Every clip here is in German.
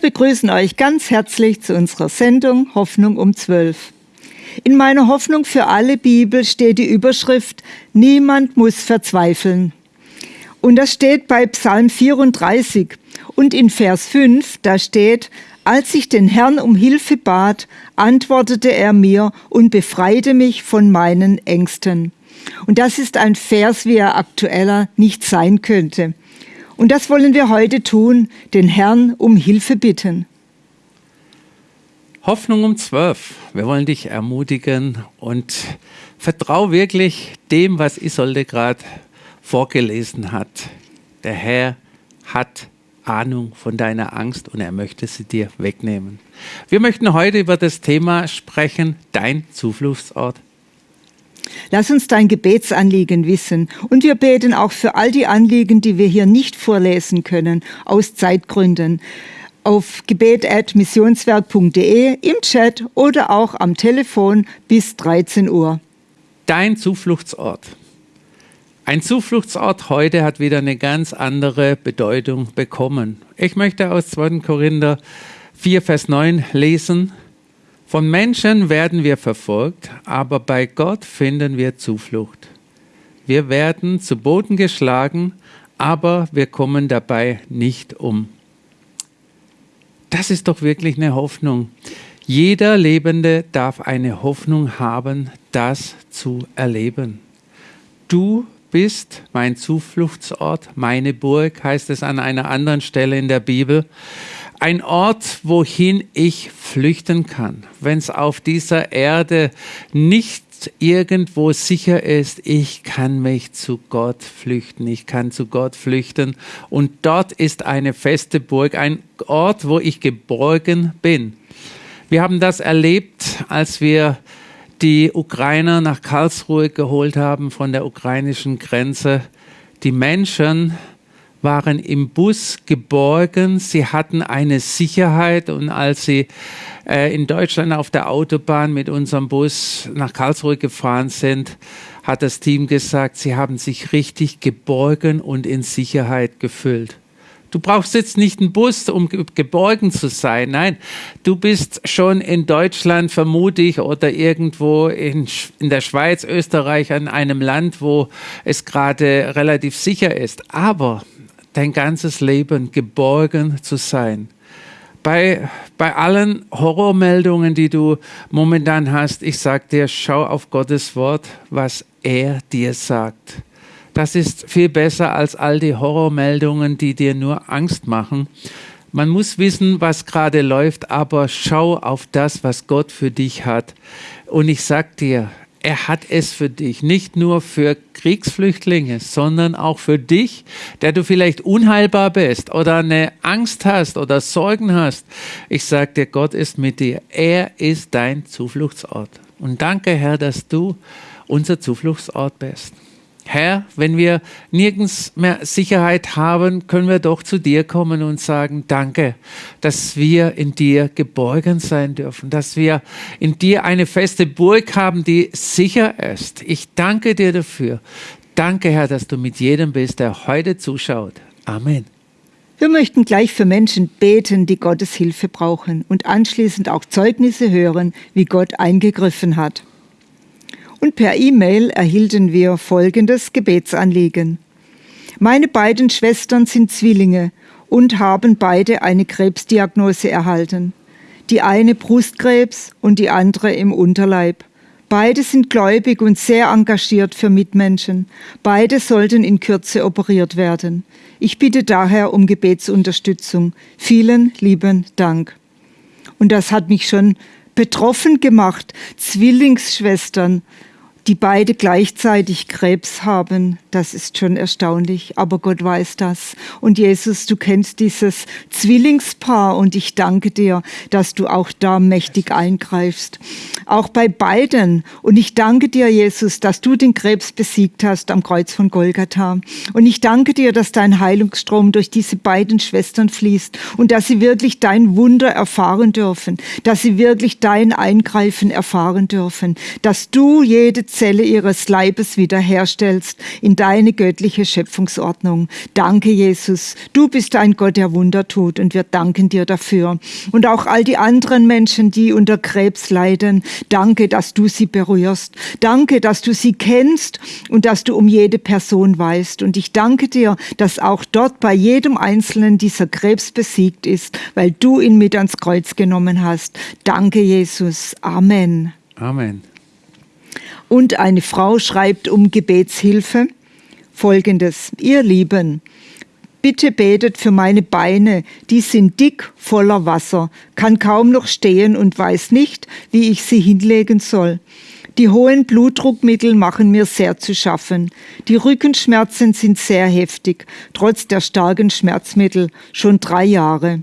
begrüßen euch ganz herzlich zu unserer Sendung Hoffnung um 12. In meiner Hoffnung für alle Bibel steht die Überschrift Niemand muss verzweifeln. Und das steht bei Psalm 34 und in Vers 5, da steht, als ich den Herrn um Hilfe bat, antwortete er mir und befreite mich von meinen Ängsten. Und das ist ein Vers, wie er aktueller nicht sein könnte. Und das wollen wir heute tun, den Herrn um Hilfe bitten. Hoffnung um zwölf. Wir wollen dich ermutigen und vertrau wirklich dem, was Isolde gerade vorgelesen hat. Der Herr hat Ahnung von deiner Angst und er möchte sie dir wegnehmen. Wir möchten heute über das Thema sprechen, dein Zufluchtsort. Lass uns dein Gebetsanliegen wissen und wir beten auch für all die Anliegen, die wir hier nicht vorlesen können, aus Zeitgründen. Auf gebet.missionswerk.de, im Chat oder auch am Telefon bis 13 Uhr. Dein Zufluchtsort. Ein Zufluchtsort heute hat wieder eine ganz andere Bedeutung bekommen. Ich möchte aus 2. Korinther 4, Vers 9 lesen. Von Menschen werden wir verfolgt, aber bei Gott finden wir Zuflucht. Wir werden zu Boden geschlagen, aber wir kommen dabei nicht um. Das ist doch wirklich eine Hoffnung. Jeder Lebende darf eine Hoffnung haben, das zu erleben. Du bist mein Zufluchtsort, meine Burg, heißt es an einer anderen Stelle in der Bibel ein Ort, wohin ich flüchten kann, wenn es auf dieser Erde nicht irgendwo sicher ist, ich kann mich zu Gott flüchten, ich kann zu Gott flüchten und dort ist eine feste Burg, ein Ort, wo ich geborgen bin. Wir haben das erlebt, als wir die Ukrainer nach Karlsruhe geholt haben von der ukrainischen Grenze. Die Menschen waren im Bus geborgen, sie hatten eine Sicherheit und als sie äh, in Deutschland auf der Autobahn mit unserem Bus nach Karlsruhe gefahren sind, hat das Team gesagt, sie haben sich richtig geborgen und in Sicherheit gefühlt. Du brauchst jetzt nicht einen Bus, um geborgen zu sein. Nein, du bist schon in Deutschland vermutlich oder irgendwo in, in der Schweiz, Österreich, an einem Land, wo es gerade relativ sicher ist. Aber dein ganzes Leben geborgen zu sein. Bei, bei allen Horrormeldungen, die du momentan hast, ich sage dir, schau auf Gottes Wort, was er dir sagt. Das ist viel besser als all die Horrormeldungen, die dir nur Angst machen. Man muss wissen, was gerade läuft, aber schau auf das, was Gott für dich hat. Und ich sag dir, er hat es für dich, nicht nur für Kriegsflüchtlinge, sondern auch für dich, der du vielleicht unheilbar bist oder eine Angst hast oder Sorgen hast. Ich sage dir, Gott ist mit dir. Er ist dein Zufluchtsort. Und danke, Herr, dass du unser Zufluchtsort bist. Herr, wenn wir nirgends mehr Sicherheit haben, können wir doch zu dir kommen und sagen, danke, dass wir in dir geborgen sein dürfen, dass wir in dir eine feste Burg haben, die sicher ist. Ich danke dir dafür. Danke, Herr, dass du mit jedem bist, der heute zuschaut. Amen. Wir möchten gleich für Menschen beten, die Gottes Hilfe brauchen und anschließend auch Zeugnisse hören, wie Gott eingegriffen hat und per E-Mail erhielten wir folgendes Gebetsanliegen. Meine beiden Schwestern sind Zwillinge und haben beide eine Krebsdiagnose erhalten. Die eine Brustkrebs und die andere im Unterleib. Beide sind gläubig und sehr engagiert für Mitmenschen. Beide sollten in Kürze operiert werden. Ich bitte daher um Gebetsunterstützung. Vielen lieben Dank. Und das hat mich schon betroffen gemacht. Zwillingsschwestern, die beide gleichzeitig Krebs haben, das ist schon erstaunlich, aber Gott weiß das. Und Jesus, du kennst dieses Zwillingspaar und ich danke dir, dass du auch da mächtig eingreifst. Auch bei beiden. Und ich danke dir, Jesus, dass du den Krebs besiegt hast am Kreuz von Golgatha. Und ich danke dir, dass dein Heilungsstrom durch diese beiden Schwestern fließt und dass sie wirklich dein Wunder erfahren dürfen, dass sie wirklich dein Eingreifen erfahren dürfen, dass du jede Zelle ihres Leibes wiederherstellst in deine göttliche Schöpfungsordnung. Danke, Jesus. Du bist ein Gott, der Wunder tut und wir danken dir dafür. Und auch all die anderen Menschen, die unter Krebs leiden, danke, dass du sie berührst. Danke, dass du sie kennst und dass du um jede Person weißt. Und ich danke dir, dass auch dort bei jedem Einzelnen dieser Krebs besiegt ist, weil du ihn mit ans Kreuz genommen hast. Danke, Jesus. Amen. Amen. Und eine Frau schreibt um Gebetshilfe folgendes. Ihr Lieben, bitte betet für meine Beine, die sind dick voller Wasser, kann kaum noch stehen und weiß nicht, wie ich sie hinlegen soll. Die hohen Blutdruckmittel machen mir sehr zu schaffen. Die Rückenschmerzen sind sehr heftig, trotz der starken Schmerzmittel, schon drei Jahre.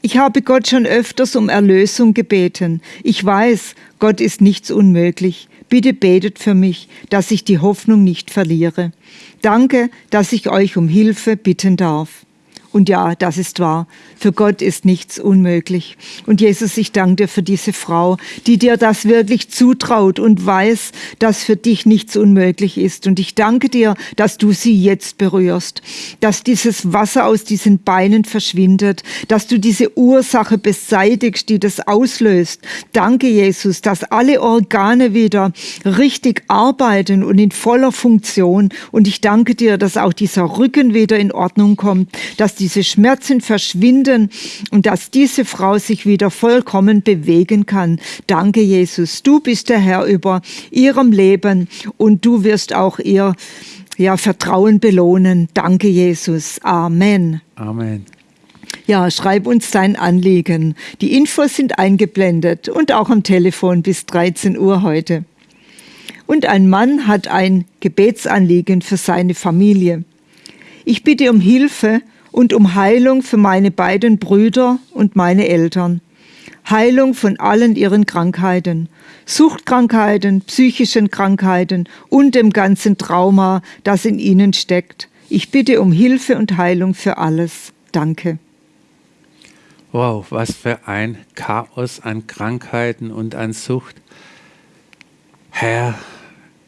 Ich habe Gott schon öfters um Erlösung gebeten. Ich weiß, Gott ist nichts unmöglich. Bitte betet für mich, dass ich die Hoffnung nicht verliere. Danke, dass ich euch um Hilfe bitten darf. Und ja, das ist wahr. Für Gott ist nichts unmöglich. Und Jesus, ich danke dir für diese Frau, die dir das wirklich zutraut und weiß, dass für dich nichts unmöglich ist. Und ich danke dir, dass du sie jetzt berührst, dass dieses Wasser aus diesen Beinen verschwindet, dass du diese Ursache beseitigst, die das auslöst. Danke, Jesus, dass alle Organe wieder richtig arbeiten und in voller Funktion. Und ich danke dir, dass auch dieser Rücken wieder in Ordnung kommt, dass diese Schmerzen verschwinden und dass diese Frau sich wieder vollkommen bewegen kann. Danke, Jesus. Du bist der Herr über ihrem Leben und du wirst auch ihr ja, Vertrauen belohnen. Danke, Jesus. Amen. Amen. Ja, schreib uns dein Anliegen. Die Infos sind eingeblendet und auch am Telefon bis 13 Uhr heute. Und ein Mann hat ein Gebetsanliegen für seine Familie. Ich bitte um Hilfe und um Heilung für meine beiden Brüder und meine Eltern. Heilung von allen ihren Krankheiten, Suchtkrankheiten, psychischen Krankheiten und dem ganzen Trauma, das in ihnen steckt. Ich bitte um Hilfe und Heilung für alles. Danke. Wow, was für ein Chaos an Krankheiten und an Sucht. Herr,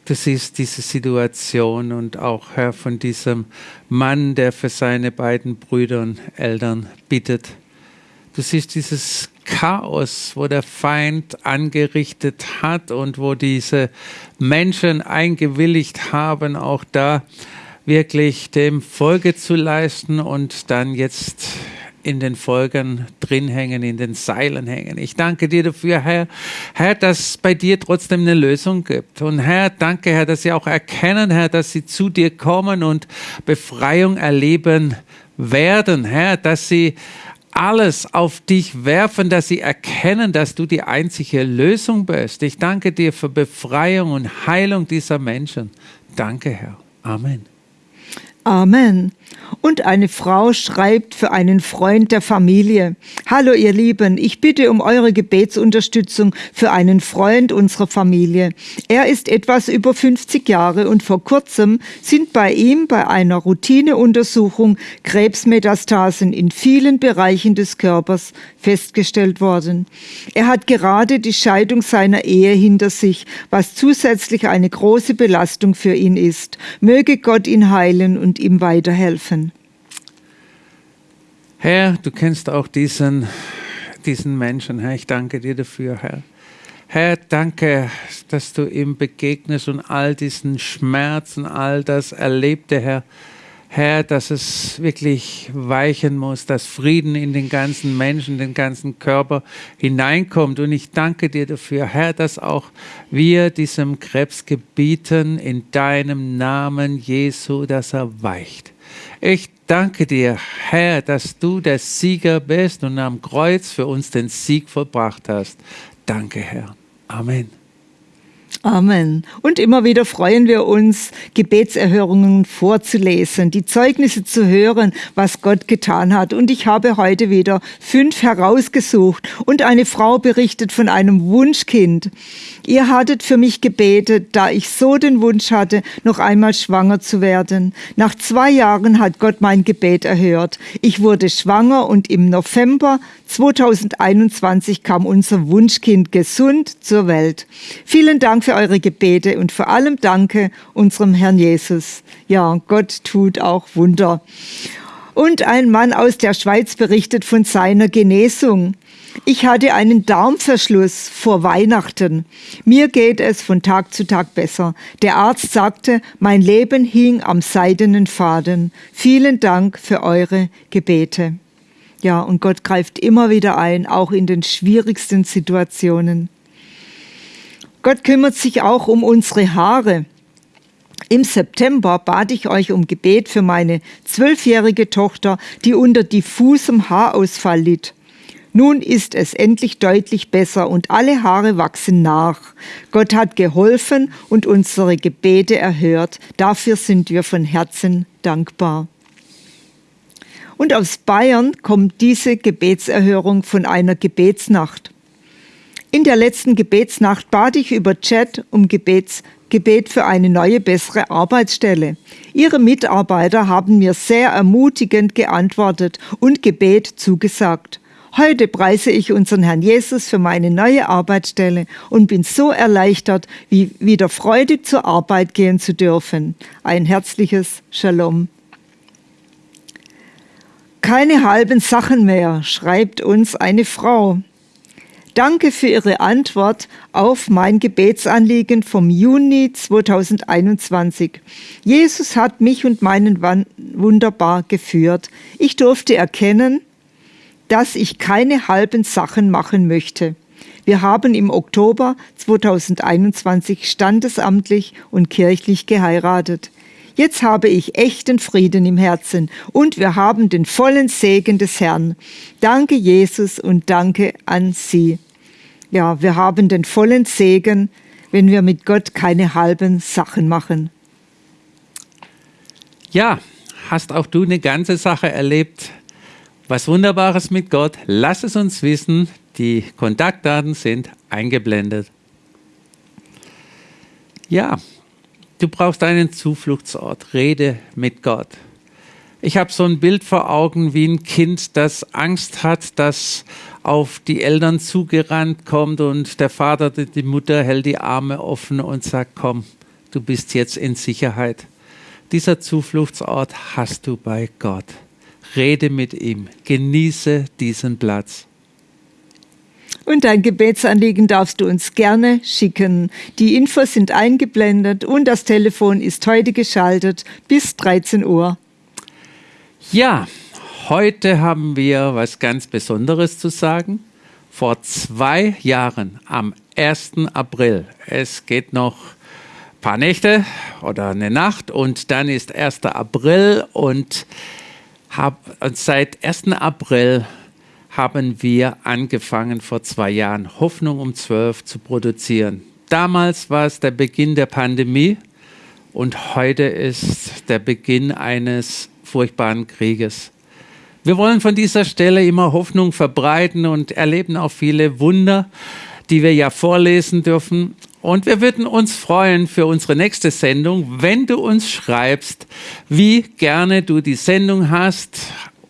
Du siehst diese Situation und auch Herr von diesem Mann, der für seine beiden Brüder und Eltern bittet. Du siehst dieses Chaos, wo der Feind angerichtet hat und wo diese Menschen eingewilligt haben, auch da wirklich dem Folge zu leisten und dann jetzt in den Folgen drin hängen, in den Seilen hängen. Ich danke dir dafür, Herr, Herr, dass es bei dir trotzdem eine Lösung gibt. Und Herr, danke, Herr, dass sie auch erkennen, Herr, dass sie zu dir kommen und Befreiung erleben werden, Herr, dass sie alles auf dich werfen, dass sie erkennen, dass du die einzige Lösung bist. Ich danke dir für Befreiung und Heilung dieser Menschen. Danke, Herr. Amen. Amen. Und eine Frau schreibt für einen Freund der Familie. Hallo ihr Lieben, ich bitte um eure Gebetsunterstützung für einen Freund unserer Familie. Er ist etwas über 50 Jahre und vor kurzem sind bei ihm bei einer Routineuntersuchung Krebsmetastasen in vielen Bereichen des Körpers festgestellt worden. Er hat gerade die Scheidung seiner Ehe hinter sich, was zusätzlich eine große Belastung für ihn ist. Möge Gott ihn heilen und ihm weiterhelfen. Herr, du kennst auch diesen, diesen Menschen. Herr, ich danke dir dafür, Herr. Herr, danke, dass du ihm begegnest und all diesen Schmerzen, all das Erlebte, Herr. Herr, dass es wirklich weichen muss, dass Frieden in den ganzen Menschen, den ganzen Körper hineinkommt. Und ich danke dir dafür, Herr, dass auch wir diesem Krebs gebieten in deinem Namen Jesu, dass er weicht. Ich danke dir, Herr, dass du der Sieger bist und am Kreuz für uns den Sieg vollbracht hast. Danke, Herr. Amen. Amen. Und immer wieder freuen wir uns, Gebetserhörungen vorzulesen, die Zeugnisse zu hören, was Gott getan hat. Und ich habe heute wieder fünf herausgesucht. Und eine Frau berichtet von einem Wunschkind. Ihr hattet für mich gebetet, da ich so den Wunsch hatte, noch einmal schwanger zu werden. Nach zwei Jahren hat Gott mein Gebet erhört. Ich wurde schwanger und im November 2021 kam unser Wunschkind gesund zur Welt. Vielen Dank für eure Gebete und vor allem danke unserem Herrn Jesus. Ja, Gott tut auch Wunder. Und ein Mann aus der Schweiz berichtet von seiner Genesung. Ich hatte einen Darmverschluss vor Weihnachten. Mir geht es von Tag zu Tag besser. Der Arzt sagte, mein Leben hing am seidenen Faden. Vielen Dank für eure Gebete. Ja, und Gott greift immer wieder ein, auch in den schwierigsten Situationen. Gott kümmert sich auch um unsere Haare. Im September bat ich euch um Gebet für meine zwölfjährige Tochter, die unter diffusem Haarausfall litt. Nun ist es endlich deutlich besser und alle Haare wachsen nach. Gott hat geholfen und unsere Gebete erhört. Dafür sind wir von Herzen dankbar. Und aus Bayern kommt diese Gebetserhörung von einer Gebetsnacht. In der letzten Gebetsnacht bat ich über Chat um Gebets Gebet für eine neue, bessere Arbeitsstelle. Ihre Mitarbeiter haben mir sehr ermutigend geantwortet und Gebet zugesagt. Heute preise ich unseren Herrn Jesus für meine neue Arbeitsstelle und bin so erleichtert, wie wieder freudig zur Arbeit gehen zu dürfen. Ein herzliches Shalom. Keine halben Sachen mehr, schreibt uns eine Frau. Danke für Ihre Antwort auf mein Gebetsanliegen vom Juni 2021. Jesus hat mich und meinen Mann wunderbar geführt. Ich durfte erkennen, dass ich keine halben Sachen machen möchte. Wir haben im Oktober 2021 standesamtlich und kirchlich geheiratet. Jetzt habe ich echten Frieden im Herzen und wir haben den vollen Segen des Herrn. Danke Jesus und danke an Sie. Ja, wir haben den vollen Segen, wenn wir mit Gott keine halben Sachen machen. Ja, hast auch du eine ganze Sache erlebt? Was Wunderbares mit Gott? Lass es uns wissen. Die Kontaktdaten sind eingeblendet. Ja, du brauchst einen Zufluchtsort. Rede mit Gott. Ich habe so ein Bild vor Augen wie ein Kind, das Angst hat, das auf die Eltern zugerannt kommt und der Vater, die Mutter hält die Arme offen und sagt, komm, du bist jetzt in Sicherheit. Dieser Zufluchtsort hast du bei Gott. Rede mit ihm, genieße diesen Platz. Und dein Gebetsanliegen darfst du uns gerne schicken. Die Infos sind eingeblendet und das Telefon ist heute geschaltet bis 13 Uhr. Ja, heute haben wir was ganz Besonderes zu sagen. Vor zwei Jahren, am 1. April, es geht noch ein paar Nächte oder eine Nacht und dann ist 1. April und, hab, seit 1. April haben wir angefangen, vor zwei Jahren Hoffnung um 12 zu produzieren. Damals war es der Beginn der Pandemie und heute ist der Beginn eines furchtbaren Krieges. Wir wollen von dieser Stelle immer Hoffnung verbreiten und erleben auch viele Wunder, die wir ja vorlesen dürfen. Und wir würden uns freuen für unsere nächste Sendung, wenn du uns schreibst, wie gerne du die Sendung hast,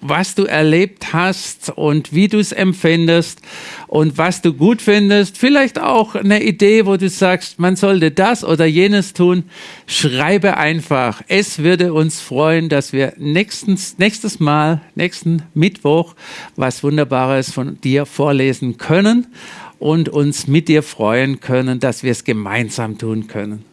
was du erlebt hast und wie du es empfindest und was du gut findest. Vielleicht auch eine Idee, wo du sagst, man sollte das oder jenes tun. Schreibe einfach. Es würde uns freuen, dass wir nächstens, nächstes Mal, nächsten Mittwoch, was Wunderbares von dir vorlesen können und uns mit dir freuen können, dass wir es gemeinsam tun können.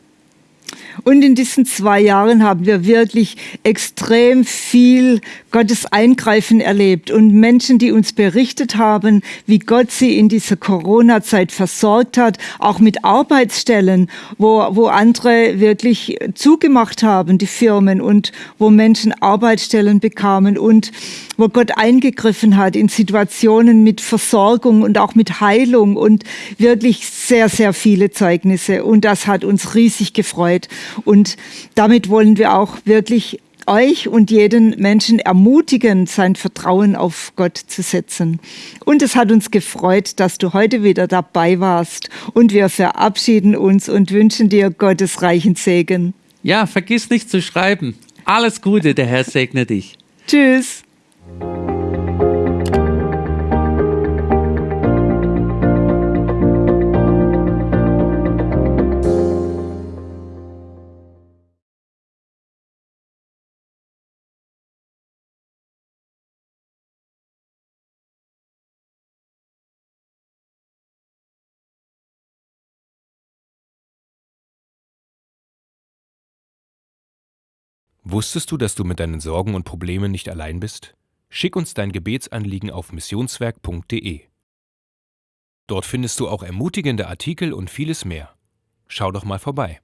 Und in diesen zwei Jahren haben wir wirklich extrem viel Gottes Eingreifen erlebt und Menschen, die uns berichtet haben, wie Gott sie in dieser Corona-Zeit versorgt hat, auch mit Arbeitsstellen, wo, wo andere wirklich zugemacht haben, die Firmen und wo Menschen Arbeitsstellen bekamen und wo Gott eingegriffen hat in Situationen mit Versorgung und auch mit Heilung und wirklich sehr, sehr viele Zeugnisse. Und das hat uns riesig gefreut. Und damit wollen wir auch wirklich euch und jeden Menschen ermutigen, sein Vertrauen auf Gott zu setzen. Und es hat uns gefreut, dass du heute wieder dabei warst. Und wir verabschieden uns und wünschen dir Gottes reichen Segen. Ja, vergiss nicht zu schreiben. Alles Gute, der Herr segne dich. Tschüss. Wusstest du, dass du mit deinen Sorgen und Problemen nicht allein bist? Schick uns dein Gebetsanliegen auf missionswerk.de. Dort findest du auch ermutigende Artikel und vieles mehr. Schau doch mal vorbei.